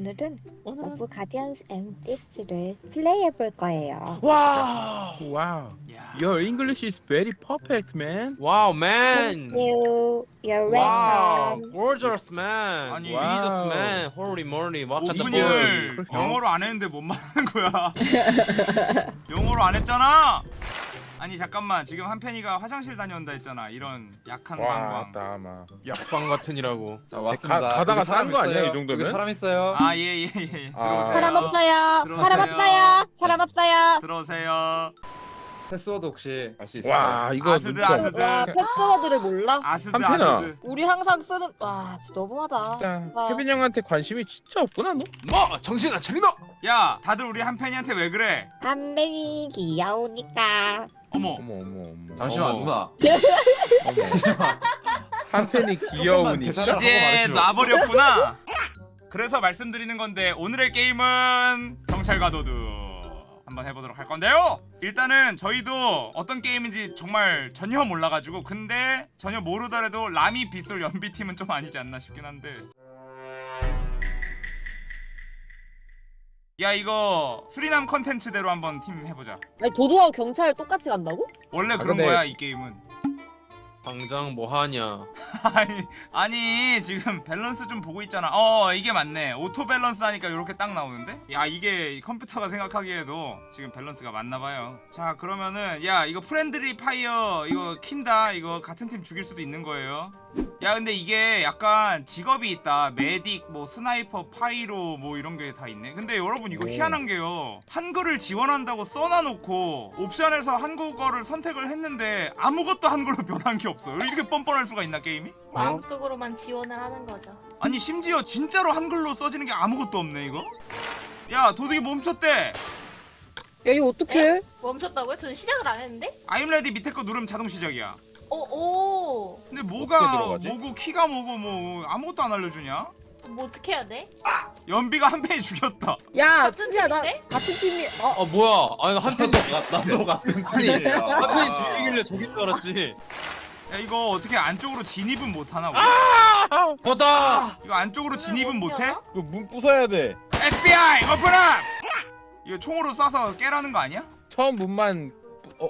오늘은 오늘은 오브 가디언스 앤 딥스를 플레이해 볼 거예요. 와 Wow, 야. your English is very perfect, man. 와우 man Thank you. You're 와우 welcome. gorgeous man 아니, Jesus 와우. man holy moly what the boy 영어로 안 했는데 뭔 말하는 거야? 영어로 안 했잖아. 아니 잠깐만 지금 한편이가 화장실 다녀온다 했잖아. 이런 약한 와, 방광. 맞다, 아마. 약방 같으니라고 자, 왔습니다. 가- 가다가 여기 사람 싼거 아니야. 이 정도면? 사람 있어요. 아예예 예. 아. 들어오세요. 사람 없어요. 들어오세요. 사람 없어요. 사람 없어요. 들어오세요. 패스워드 혹시 알 수 있어요? 와, 이거 아스드, 아스드. 와 패스워드를 몰라? 아스드 한편아. 아스드. 우리 항상 쓰는 와 너무하다. 진짜 와. 케빈 형한테 관심이 진짜 없구나, 너? 뭐 정신 안 차리나 야 다들 우리 한편이한테 왜 그래? 한편이 귀여우니까. 어머. 어머, 어머, 어머. 잠시만 어머. 누나. 어머. 한 팬이 귀여우니까. 대사를 하고 이제. 놔버렸구나. 그래서 말씀드리는 건데 오늘의 게임은 경찰과 도둑 한번 해보도록 할 건데요. 일단은 저희도 어떤 게임인지 정말 전혀 몰라가지고 근데 전혀 모르더라도 라미 빗솔 연비 팀은 좀 아니지 않나 싶긴 한데. 야 이거 수리남 컨텐츠대로 한번 팀 해보자. 아니 도둑하고 경찰 똑같이 간다고? 원래 그런 근데- 거야 이 게임은. 당장 뭐 하냐? 아니 아니 지금 밸런스 좀 보고 있잖아. 어 이게 맞네. auto balance 하니까 이렇게 딱 나오는데? 야 이게 컴퓨터가 생각하기에도 지금 밸런스가 맞나봐요. 자 그러면은 야 이거 friendly fire 이거 킨다. 이거 같은 팀 죽일 수도 있는 거예요 야 근데 이게 약간 직업이 있다 medic 뭐 sniper pyro 뭐 이런 게 다 있네 근데 여러분 이거 오. 희한한 게요 한글을 지원한다고 써놔놓고 옵션에서 한국어를 선택을 했는데 아무것도 한글로 변한 게 없어 이렇게 뻔뻔할 수가 있나 게임이? 마음속으로만 지원을 하는 거죠. 아니 심지어 진짜로 한글로 써지는 게 아무것도 없네 이거? 야 도둑이 멈췄대 야 이거 어떡해? 에? 멈췄다고요? 저는 시작을 안 했는데? I'm ready 밑에 거 누르면 자동 시작이야 오, 오. 근데 뭐가? 뭐고 키가 뭐고 뭐 아무것도 안 알려주냐? 뭐 어떻게 해야 돼? 연비가 한 팬이 죽였다 야 같은 진짜 나? 같은 팀이 어 아 뭐야 아니 한편이 나도 같은 팀이에요. 한편이 죽이길래 저긴 줄 알았지 야 이거 어떻게 안쪽으로 진입은 못 하나 우리? 됐다 이거 안쪽으로 진입은 못 못해? 열어? 이거 문 부숴야 돼. FBI 오픈업! 이거 총으로 쏴서 깨라는 거 아니야? 처음 문만, 부- 어,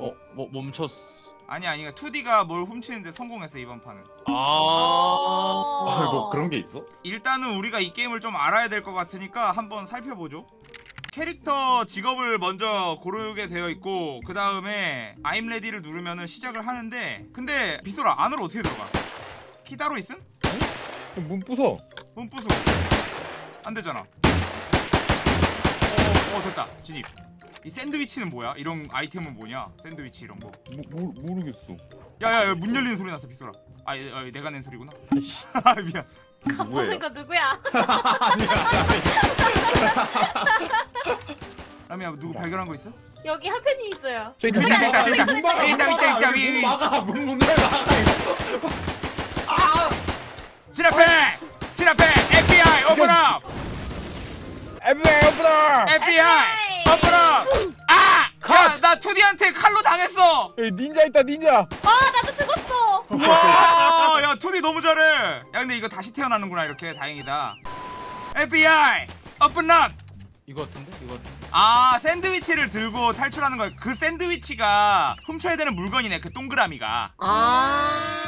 어 뭐 멈췄어 아니 아니 2D가 뭘 훔치는데 성공했어 이번 판은. 아. 아, 뭐 그런 게 있어? 일단은 우리가 이 게임을 좀 알아야 될 것 같으니까 한번 살펴보죠. 캐릭터 직업을 먼저 고르게 되어 있고 그 다음에 I'm ready를 누르면 시작을 하는데 근데 비소라 안으로 어떻게 들어가? 키 따로 있음? 문 부숴. 문 부수고 안 되잖아. 어, 어 됐다. 진입 이 샌드위치는 뭐야? 이런 아이템은 뭐냐? 샌드위치 이런 거 모, 모, 모르겠어. 야야야 문 열리는 소리 났어 비소라 아, 예, 어, 내가 낸 소리구나 아 미안 가보는 거 누구야? 라미야 누구 발견한 거 있어? 여기 한 편이 있어요. 저기 있다, 있다, 있다, 있다. 있다, 문 있다. 있다, 여기 위, 위. 문 막아. 문 문을 막아 이거. 진 앞에! 진 앞에! FBI open up! FBI! FBI open up! 아! 야, 나 2D한테 칼로 당했어! 여기 닌자 있다, 닌자. 아 나도 죽었어. 와, 야 2D 너무 잘해! 야 근데 이거 다시 태어나는구나 이렇게 다행이다 FBI open up! 이거 같은데 이거 같은데 아 샌드위치를 들고 탈출하는 거야 그 샌드위치가 훔쳐야 되는 물건이네 그 동그라미가 아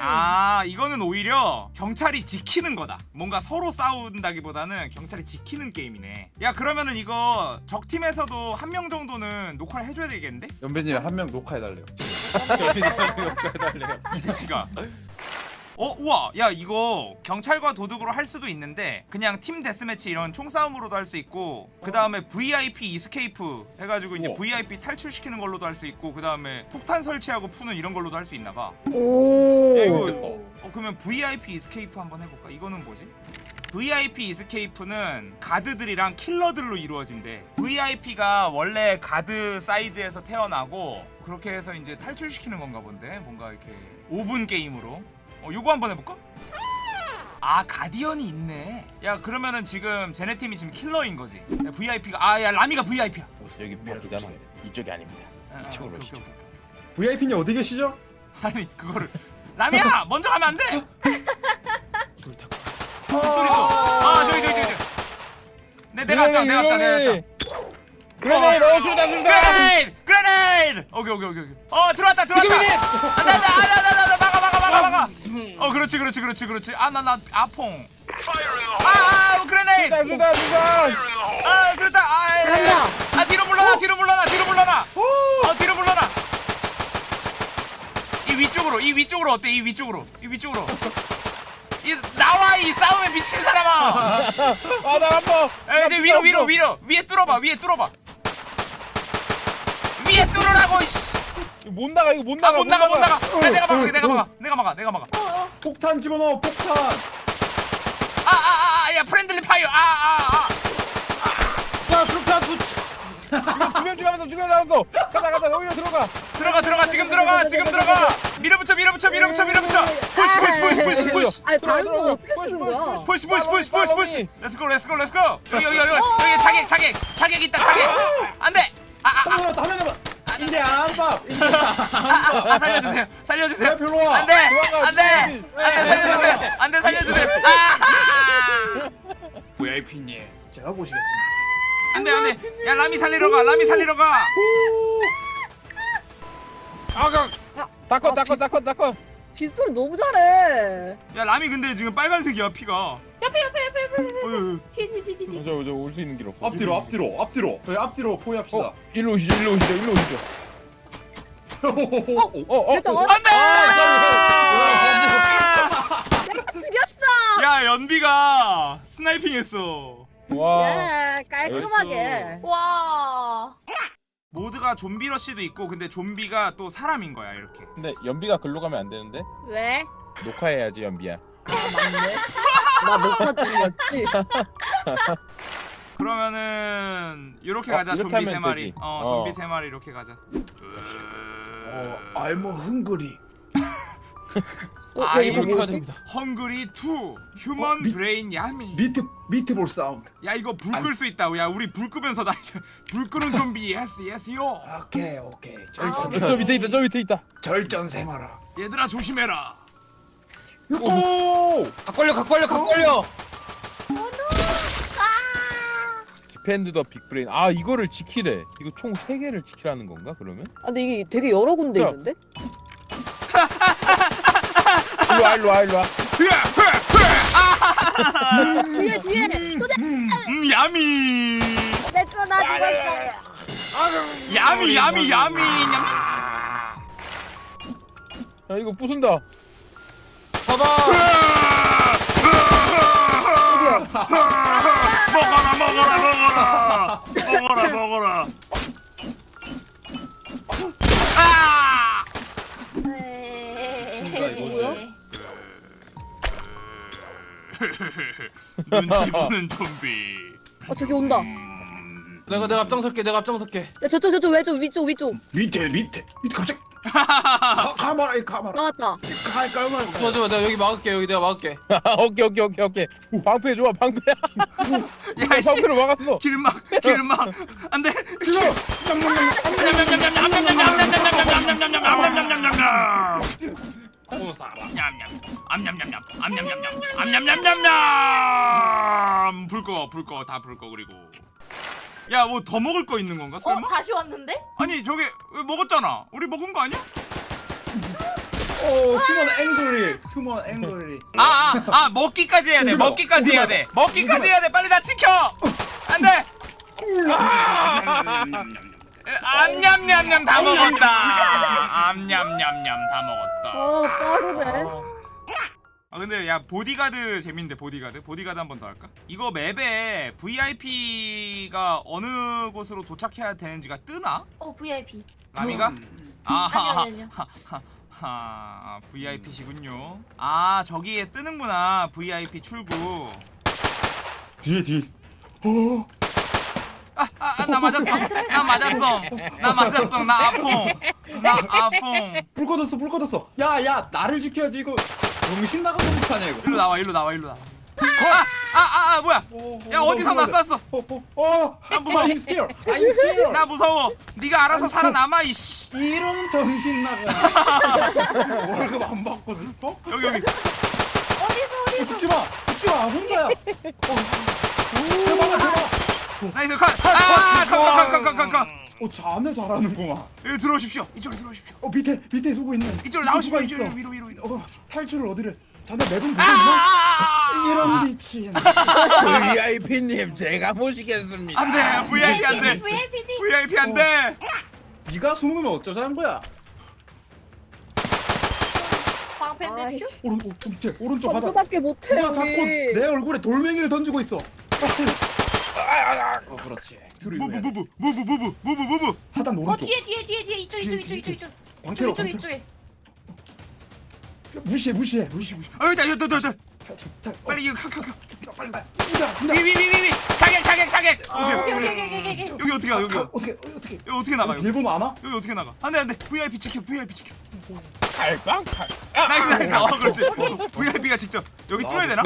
아 이거는 오히려 경찰이 지키는 거다 뭔가 서로 싸운다기보다는 경찰이 지키는 게임이네 야 그러면은 이거 적팀에서도 한 명 정도는 녹화를 해줘야 되겠는데? 연배님 한 명 녹화해달래요. 이 자식아 어? 우와 야 이거 경찰과 도둑으로 할 수도 있는데 그냥 team deathmatch 이런 총싸움으로도 할 수 있고 그 다음에 VIP escape 해가지고 이제 우와. VIP 탈출시키는 걸로도 할 수 있고 그 다음에 폭탄 설치하고 푸는 이런 걸로도 할 수 있나봐 오. 야 이거 어 그러면 VIP escape 한번 해볼까? 이거는 뭐지? VIP escape는 가드들이랑 킬러들로 이루어진대 VIP가 원래 가드 사이드에서 태어나고 그렇게 해서 이제 탈출시키는 건가 본데 뭔가 이렇게 5분 게임으로 어 요거 한번 해볼까? 아 가디언이 있네 야 그러면은 지금 쟤네 팀이 지금 킬러인 거지 야, VIP가 아 야 라미가 VIP야 여기 바꾸잖아. 이쪽이 아닙니다. 이쪽으로 오케이, 오시죠. 오케이, 오케이, 오케이. VIP님 어디 계시죠? 아니 그거를 라미야 먼저 가면 안 돼. 불 타고. 소리도 아 저기 저기 저기 저기. 네, 내가 왔잖아 내가 왔잖아 그래 너 술다 술다 그레네이드! 그레네이드! 오케이 오케이 오케이 오케이. 어 들어왔다 들어왔다 안돼 안돼 안돼 안돼 어 그렇지 그렇지 그렇지 그렇지. 아 나 나 아퐁. 아아 그레네이드 술다 술다. 아 됐다 아, 예, 예. 아 뒤로 물러나 뒤로 물러나 뒤로 물러나. 어 뒤로 물러나. 이 위쪽으로 이 위쪽으로 어때? 이 위쪽으로 이 위쪽으로. 이 나와 이 싸움에 미친 사람아. 아나 야, 이제 위로 위로 위로. 위에 뚫어봐 위에 뚫어봐. 위에 뚫으라고 이씨 못 나가 이거 못아 나가 못 나가 못 나가. 어, 야, 내가 막아 어, 내가 어. 막아 내가 막아 내가 막아. 폭탄 집어넣어 폭탄. 아아아 야 프렌들리 파이어. 아아아. 야 술탄 두 두명 죽여면서 죽여나면서. 가자 가자 오히려 들어가. 들어가 들어가 지금 들어가 지금 들어가. 밀어붙여 밀어붙여 밀어붙여 밀어붙여. 푸시 푸시 푸시 푸시 푸시. 아니 들어가. 건 어떻게 쓰는 거야? 푸시 푸시 푸시 푸시 푸시 렛츠고 렛츠고 렛츠고 여기 여기 여기 여기. 자객 자객 자객 있다 자객 안돼. 아아아 인데 안밥. 아, 아, 살려주세요. 살려주세요. 왜 별로 와? 안돼. 안돼. 안돼. 살려주세요. 안돼. 살려주세요. 아! VIP님 제가 보시겠습니다. 안돼 안돼. 야 라미 살리러 가. 라미 살리러 가. 아가 다컷 다컷 다컷 다컷 빗소리 너무 잘해. 야 라미 근데 지금 빨간색이야 피가. 옆에 옆에 옆에 옆에 옆에. 어휴 뒤뒤뒤뒤 저저 올수 있는 길 없어 앞뒤로 앞뒤로 앞뒤로. 저희 앞뒤로 포위합시다. 어 일로 오시죠 일로 오시죠 일로 오시죠. 어 어 됐다. 어, 안돼 내가 죽였어. 야 연비가 스나이핑했어. 와. 예, 깔끔하게. 와 모드가 좀비 러쉬도 있고 근데 좀비가 또 사람인 거야 이렇게 근데 연비가 글로 가면 안 되는데 왜? 녹화해야지 연비야 아 맞네. 나 녹화 중이었지. 그러면은 이렇게 어, 가자 이렇게 좀비 세 마리. 어, 어. 좀비 세 마리 이렇게 가자 어, 알모 흥거리. 어, 야, 아, 이거 뭐지? 됩니다 헝그리 2 휴먼 어, 미- 브레인 야미 미트 미트볼 사운드. 야 이거 불 끌 수 있다 야 우리 불 끄면서 다 이제 불 끄는 좀비 예스 예스 요 오케이 오케이. 아, 절전 저 밑에 있다 저 밑에 있다 절전 생활아. 얘들아 조심해라 오! 각 걸려 각 걸려 각 걸려 디펜드 더 빅브레인 아 이거를 지키래 이거 총 3개를 지키라는 건가 그러면? 아 근데 이게 되게 여러 군데 야. 있는데? 일로와 일로와 일로와. 뒤에 뒤에. 또음 야미. 내꺼 나 죽었어. 야미 야미 야미. 냠야 이거 부순다. 잡아 먹어라 먹어라 먹어라. 먹어라 먹어라 눈치 보는 좀비. 아 저기 온다. 내가 내가 앞장설게 내가 앞장설게. 야 저쪽 저쪽 왼쪽 위쪽 위쪽. 밑에 밑에. 밑에 갑자기. 가, 가마라 이 가마라. 나왔다. 가 가마라. 좋아 좋아 내가 여기 막을게 여기 내가 막을게. 오케이 오케이 오케이 오케이. 방패 좋아 방패야 야이씨 방패로 막았어. 길막 길막. 안돼 지금 불꺼 불꺼 다 불꺼 그리고. 야 뭐 더 먹을 거 있는 건가 어 설마? 다시 왔는데? 아니 저게 왜 먹었잖아. 우리 먹은 거 아니야? 오 human angry. human angry. 아아 아, 먹기까지 해야 돼. 먹기까지 해야. 돼. 먹기까지 해야 돼. 빨리 나 지켜! 안돼 암냠냠냠 다 먹었다 암냠냠냠 다 먹었다 어 빠르네. 아 근데 야 보디가드 재밌는데 보디가드 보디가드 한 번 더 할까? 이거 맵에 VIP가 어느 곳으로 도착해야 되는지가 뜨나? 어 VIP 라미가? 음. 아 아니요, 아니요. 하 VIP시군요 아 저기에 뜨는구나 VIP 출구 뒤에 뒤에. 어. 아 나 맞았어 나 맞았어 나 맞았어 나 아퐁 나 아퐁 불 꺼졌어 불 꺼졌어. 야 야 나를 지켜야지 이거. 정신 나가서 못하냐 이거. 일로 나와 일로 나와 일로 나와 아 아아 아, 뭐야 야 어디서 나 쐈어 어, 어, 어. 아, 무서워. I'm scared. I'm scared. 나 무서워 네가 알아서 살아남아 이씨 이런 정신 나가. 월급 안 받고 슬퍼? 여기 여기 어디서 어, 어디서 죽지 마. 죽지 마. 혼자야. 어. 대박아 대박. nice cut 아 컷컷컷컷컷컷 어 자네 잘하는구만. 여기 들어오십시오. 이쪽으로 들어오십시오. 어 밑에 밑에 누구 있네? 이쪽으로 나오십시오. 이쪽으로 있어? 위로 위로 위로. 어 탈출을 어디를? 자네 map은 보고 있나? 아 이런 미친. VIP님 제가 모시겠습니다. 안돼 VIP 안돼. VIP 안돼. 네가 숨으면 어쩌자는 거야? 방패 아이. 대표. 오른 오, 밑에 오른쪽 바닥 점프밖에 못해 자꾸 여기 내 얼굴에 돌멩이를 던지고 있어 어 그렇지 move 하단 어 오른쪽 뒤에 뒤에 뒤에 뒤에 이쪽 이쪽 뒤에, 이쪽 이쪽. 방패로 이쪽 방패로 이쪽에. 무시해 무시해 무시 무시 아 여기다 여기다 여기다 탈출, 탈- 어, 빨리 이거 칵칵칵 빨리 분다 분다 위위위위위 자객 자객 자객 오케이 오케이 오케이 오케이 오케이 오케이. 여기 어떻게 가 여기 가, 어떻게 어떻게 여기 어떻게 나가 여기 일본 안 와? 여기 어떻게 나가 안돼 안돼 VIP 지켜 VIP 지켜 칼빵 칼. nice nice 어 그렇지 VIP가 직접 여기 뚫어야 되나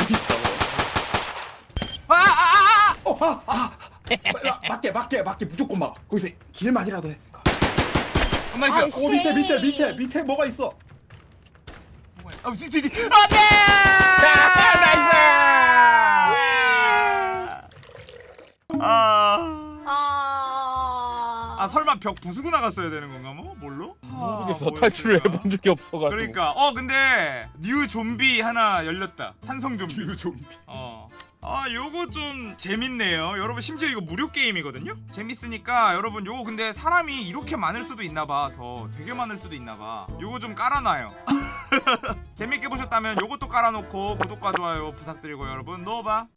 아아아아 어아아 맞게 맞게 맞게 무조건 막 거기서 길만이라도 해 nice 어 밑에 밑에 밑에 밑에 뭐가 있어 아 뒤뒤 안돼 아. 아. 아 설마 벽 부수고 나갔어야 되는 건가 뭐? 뭘로? 모르겠어. 아, 탈출을? 해본 적이 없어가지고. 그러니까 어 근데 new 좀비 하나 열렸다 산성 좀비 new 좀비 어 아 요거 좀 재밌네요. 여러분 심지어 이거 무료 게임이거든요? 재밌으니까 여러분 요거 근데 사람이 이렇게 많을 수도 있나봐. 더 되게 많을 수도 있나봐. 요거 좀 깔아놔요. 재밌게 보셨다면 요것도 깔아놓고 구독과 좋아요 부탁드리고 여러분. 노바